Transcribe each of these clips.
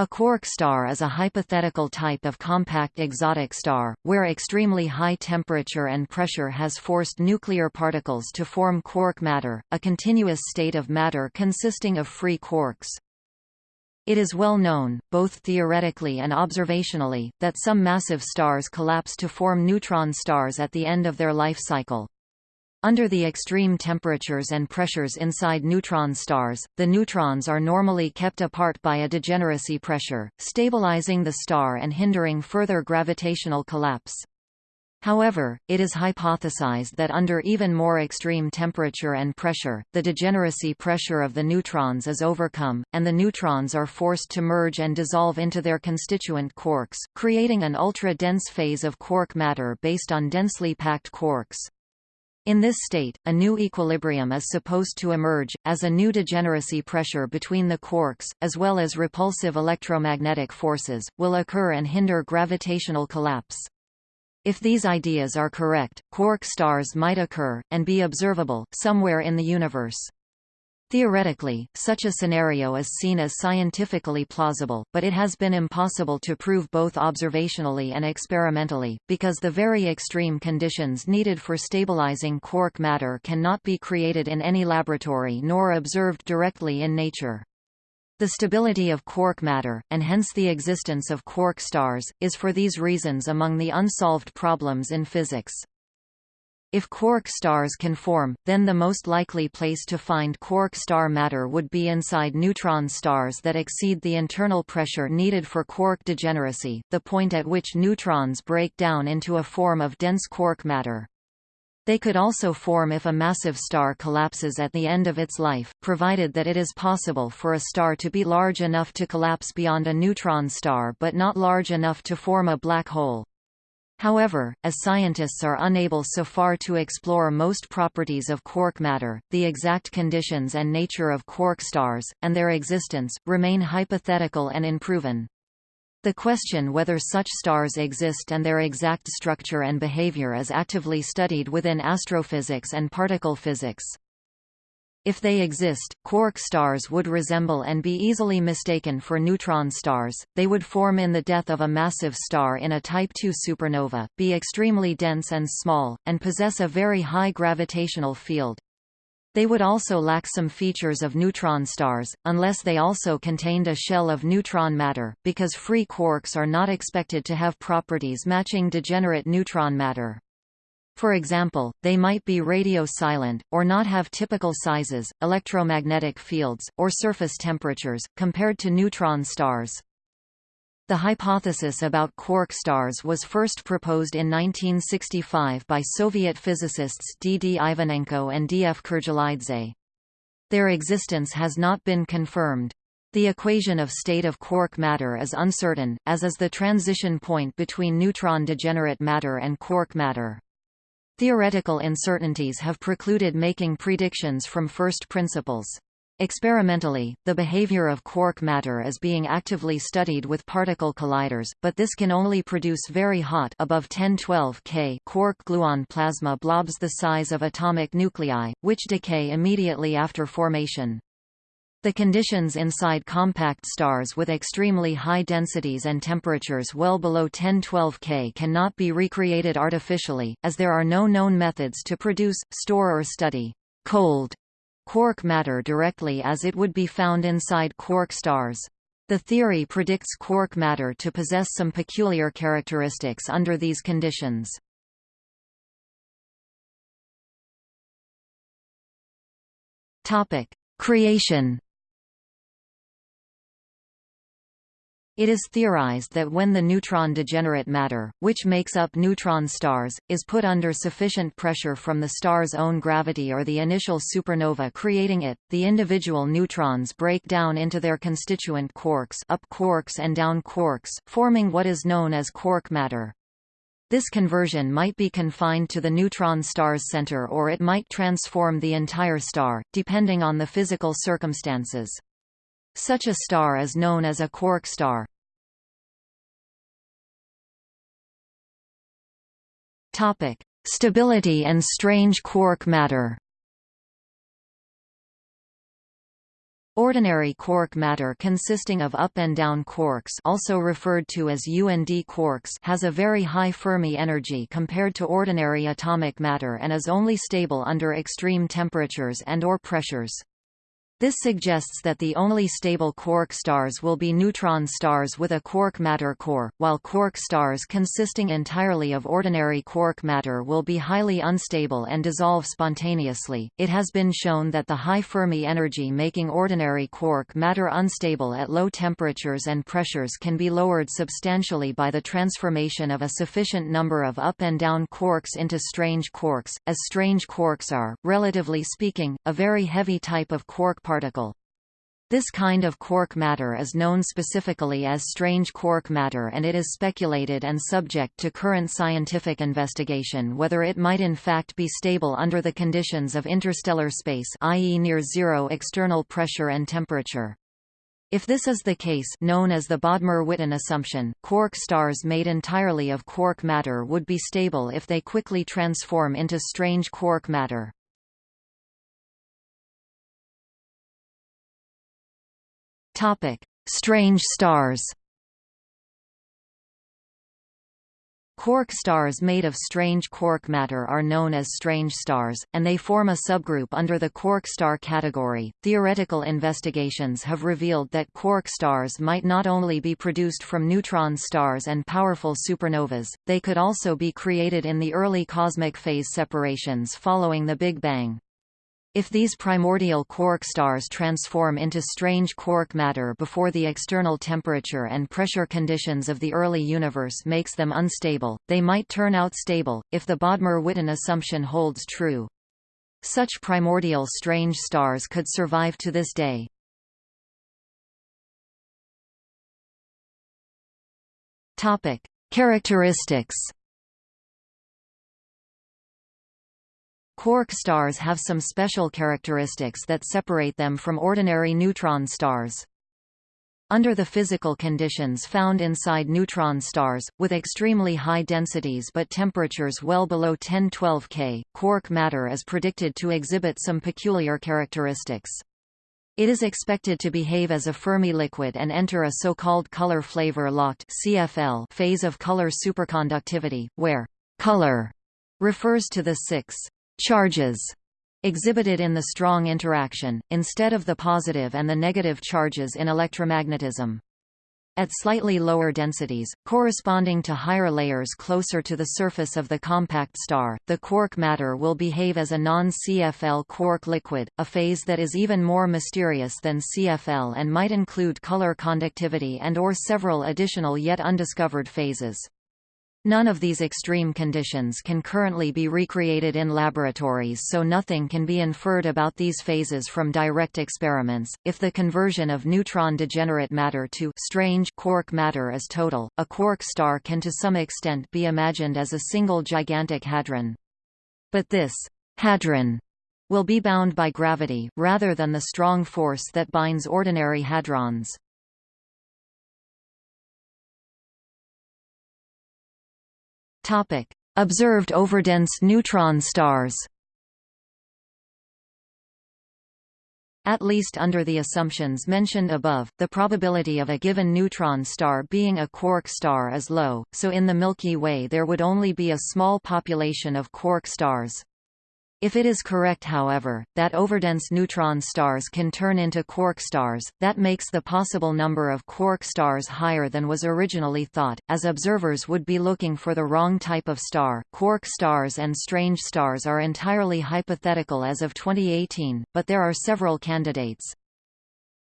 A quark star is a hypothetical type of compact exotic star, where extremely high temperature and pressure has forced nuclear particles to form quark matter, a continuous state of matter consisting of free quarks. It is well known, both theoretically and observationally, that some massive stars collapse to form neutron stars at the end of their life cycle. Under the extreme temperatures and pressures inside neutron stars, the neutrons are normally kept apart by a degeneracy pressure, stabilizing the star and hindering further gravitational collapse. However, it is hypothesized that under even more extreme temperature and pressure, the degeneracy pressure of the neutrons is overcome, and the neutrons are forced to merge and dissolve into their constituent quarks, creating an ultra-dense phase of quark matter based on densely packed quarks. In this state, a new equilibrium is supposed to emerge, as a new degeneracy pressure between the quarks, as well as repulsive electromagnetic forces, will occur and hinder gravitational collapse. If these ideas are correct, quark stars might occur, and be observable, somewhere in the universe. Theoretically, such a scenario is seen as scientifically plausible, but it has been impossible to prove both observationally and experimentally, because the very extreme conditions needed for stabilizing quark matter cannot be created in any laboratory nor observed directly in nature. The stability of quark matter, and hence the existence of quark stars, is for these reasons among the unsolved problems in physics. If quark stars can form, then the most likely place to find quark star matter would be inside neutron stars that exceed the internal pressure needed for quark degeneracy, the point at which neutrons break down into a form of dense quark matter. They could also form if a massive star collapses at the end of its life, provided that it is possible for a star to be large enough to collapse beyond a neutron star but not large enough to form a black hole. However, as scientists are unable so far to explore most properties of quark matter, the exact conditions and nature of quark stars, and their existence, remain hypothetical and unproven. The question whether such stars exist and their exact structure and behavior is actively studied within astrophysics and particle physics. If they exist, quark stars would resemble and be easily mistaken for neutron stars, they would form in the death of a massive star in a Type II supernova, be extremely dense and small, and possess a very high gravitational field. They would also lack some features of neutron stars, unless they also contained a shell of neutron matter, because free quarks are not expected to have properties matching degenerate neutron matter. For example, they might be radio silent, or not have typical sizes, electromagnetic fields, or surface temperatures, compared to neutron stars. The hypothesis about quark stars was first proposed in 1965 by Soviet physicists D. D. Ivanenko and D. F. Kurdgelaidze. Their existence has not been confirmed. The equation of state of quark matter is uncertain, as is the transition point between neutron degenerate matter and quark matter. Theoretical uncertainties have precluded making predictions from first principles. Experimentally, the behavior of quark matter is being actively studied with particle colliders, but this can only produce very hot above 1012 K quark-gluon plasma blobs the size of atomic nuclei, which decay immediately after formation. The conditions inside compact stars with extremely high densities and temperatures well below 1012 K cannot be recreated artificially, as there are no known methods to produce, store or study cold quark matter directly as it would be found inside quark stars. The theory predicts quark matter to possess some peculiar characteristics under these conditions. Creation It is theorized that when the neutron degenerate matter, which makes up neutron stars, is put under sufficient pressure from the star's own gravity or the initial supernova creating it, the individual neutrons break down into their constituent quarks up quarks and down quarks, forming what is known as quark matter. This conversion might be confined to the neutron star's center or it might transform the entire star, depending on the physical circumstances. Such a star is known as a quark star. Topic: Stability and strange quark matter. Ordinary quark matter consisting of up and down quarks also referred to as U and D quarks has a very high Fermi energy compared to ordinary atomic matter and is only stable under extreme temperatures and or pressures. This suggests that the only stable quark stars will be neutron stars with a quark matter core, while quark stars consisting entirely of ordinary quark matter will be highly unstable and dissolve spontaneously. It has been shown that the high Fermi energy making ordinary quark matter unstable at low temperatures and pressures can be lowered substantially by the transformation of a sufficient number of up and down quarks into strange quarks, as strange quarks are, relatively speaking, a very heavy type of quark particle. This kind of quark matter is known specifically as strange quark matter and it is speculated and subject to current scientific investigation whether it might in fact be stable under the conditions of interstellar space i.e. near zero external pressure and temperature. If this is the case known as the Bodmer-Witten assumption, quark stars made entirely of quark matter would be stable if they quickly transform into strange quark matter. Topic: Strange stars. Quark stars made of strange quark matter are known as strange stars, and they form a subgroup under the quark star category. Theoretical investigations have revealed that quark stars might not only be produced from neutron stars and powerful supernovas, they could also be created in the early cosmic phase separations following the Big Bang. If these primordial quark stars transform into strange quark matter before the external temperature and pressure conditions of the early universe makes them unstable, they might turn out stable, if the Bodmer-Witten assumption holds true. Such primordial strange stars could survive to this day. Topic: Characteristics Quark stars have some special characteristics that separate them from ordinary neutron stars. Under the physical conditions found inside neutron stars, with extremely high densities but temperatures well below 1012 K, quark matter is predicted to exhibit some peculiar characteristics. It is expected to behave as a Fermi liquid and enter a so-called color flavor locked CFL phase of color superconductivity, where color refers to the six charges exhibited in the strong interaction, instead of the positive and the negative charges in electromagnetism. At slightly lower densities, corresponding to higher layers closer to the surface of the compact star, the quark matter will behave as a non-CFL quark liquid, a phase that is even more mysterious than CFL and might include color conductivity and or several additional yet undiscovered phases. None of these extreme conditions can currently be recreated in laboratories so nothing can be inferred about these phases from direct experiments. If the conversion of neutron degenerate matter to strange quark matter is total, a quark star can to some extent be imagined as a single gigantic hadron. But this hadron will be bound by gravity, rather than the strong force that binds ordinary hadrons. Observed overdense neutron stars. At least under the assumptions mentioned above, the probability of a given neutron star being a quark star is low, so in the Milky Way there would only be a small population of quark stars. If it is correct however, that overdense neutron stars can turn into quark stars, that makes the possible number of quark stars higher than was originally thought, as observers would be looking for the wrong type of star. Quark stars and strange stars are entirely hypothetical as of 2018, but there are several candidates.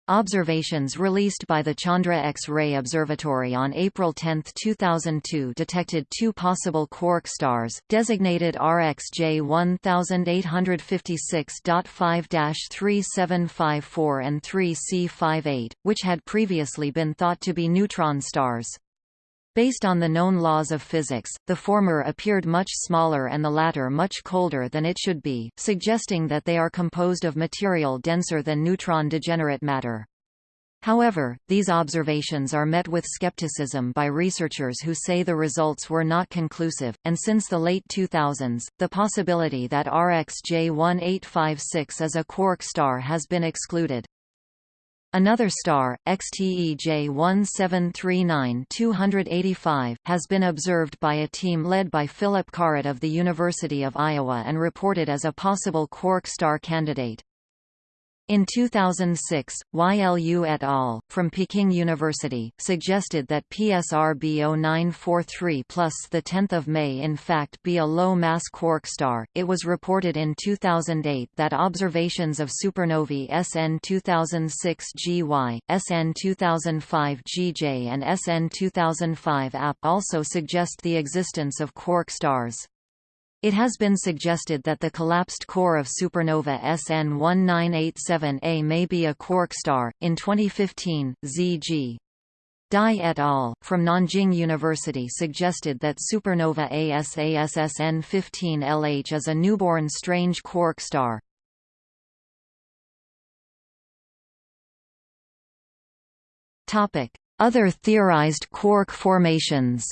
Observations released by the Chandra X-ray Observatory on April 10, 2002 detected two possible quark stars, designated RxJ 1856.5-3754 and 3C58, which had previously been thought to be neutron stars. Based on the known laws of physics, the former appeared much smaller and the latter much colder than it should be, suggesting that they are composed of material denser than neutron degenerate matter. However, these observations are met with skepticism by researchers who say the results were not conclusive, and since the late 2000s, the possibility that RxJ 1856 is a quark star has been excluded. Another star, XTEJ 1739-285, has been observed by a team led by Philip Kaaret of the University of Iowa and reported as a possible quark star candidate. In 2006, YLU et al., from Peking University, suggested that PSR B0943 plus 10 May in fact be a low-mass quark star. It was reported in 2008 that observations of supernovae SN 2006 GY, SN 2005 GJ and SN 2005 AP also suggest the existence of quark stars. It has been suggested that the collapsed core of supernova SN 1987A may be a quark star. In 2015, Z.G. Dai et al. from Nanjing University suggested that supernova ASASSN 15LH is a newborn strange quark star. Other theorized quark formations.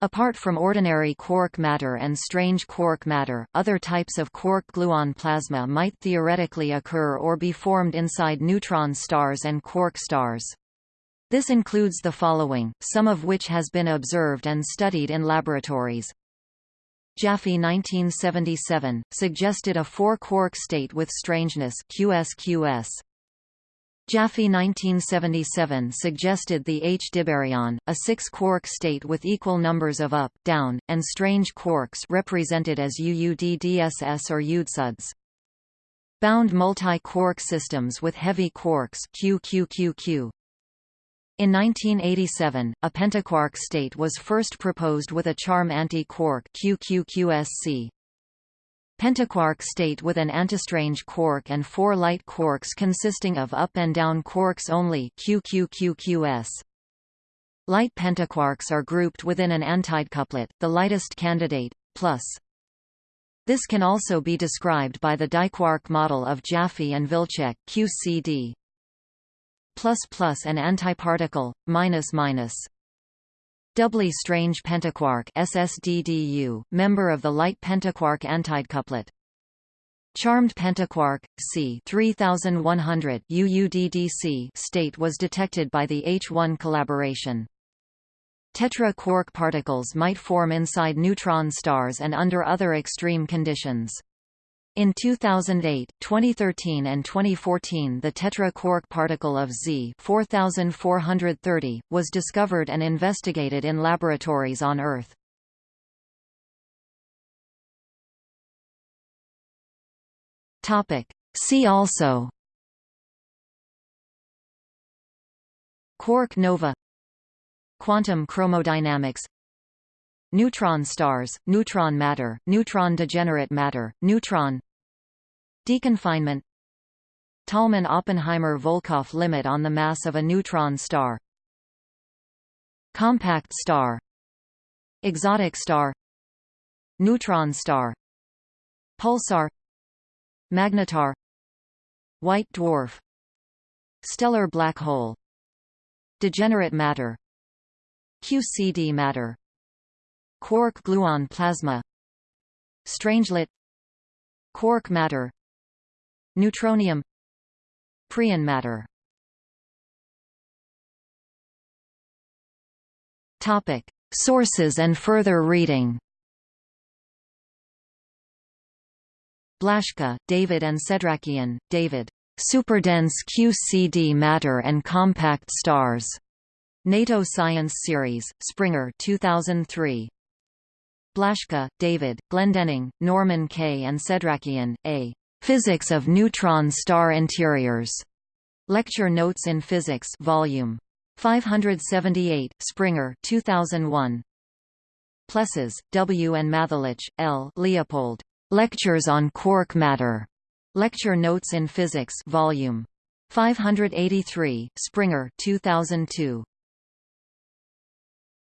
Apart from ordinary quark matter and strange quark matter, other types of quark-gluon plasma might theoretically occur or be formed inside neutron stars and quark stars. This includes the following, some of which has been observed and studied in laboratories. Jaffe 1977, suggested a four-quark state with strangeness QSQS. Jaffe 1977 suggested the H-dibaryon, a six-quark state with equal numbers of up, down, and strange quarks represented as UUDDSS or UDSUDS. Bound multi-quark systems with heavy quarks QQQQ. In 1987, a pentaquark state was first proposed with a charm anti-quark QQQSC. Pentaquark state with an antistrange quark and four light quarks consisting of up and down quarks only QQQQS. Light pentaquarks are grouped within an antidecuplet, the lightest candidate, plus. This can also be described by the diquark model of Jaffe and Wilczek QCD. Plus plus an antiparticle, minus minus. Doubly strange pentaquark SSDDU, member of the light pentaquark antidecuplet. Charmed pentaquark C 3100 UUDDC state was detected by the H1 collaboration. Tetra quark particles might form inside neutron stars and under other extreme conditions. In 2008, 2013 and 2014 the tetra-quark particle of Z 4430, was discovered and investigated in laboratories on Earth. See also Quark nova Quantum chromodynamics Neutron stars, neutron matter, neutron degenerate matter, neutron Deconfinement. Tolman–Oppenheimer–Volkoff limit on the mass of a neutron star. Compact star. Exotic star. Neutron star. Pulsar. Magnetar. White dwarf. Stellar black hole. Degenerate matter. QCD matter. Quark-gluon plasma. Strangelet Quark matter Neutronium Preon matter Topic. Sources and further reading Blaschke, David and Sedrakian, David. Superdense QCD matter and compact stars. NATO Science Series, Springer 2003. Blaschke, David, Glendenning, Norman K. and Sedrakian, A. Physics of Neutron Star Interiors. Lecture Notes in Physics Volume 578, Springer 2001. Plessas, W. and Mathelitsch, L. Leopold. Lectures on Quark Matter. Lecture Notes in Physics Volume 583, Springer 2002.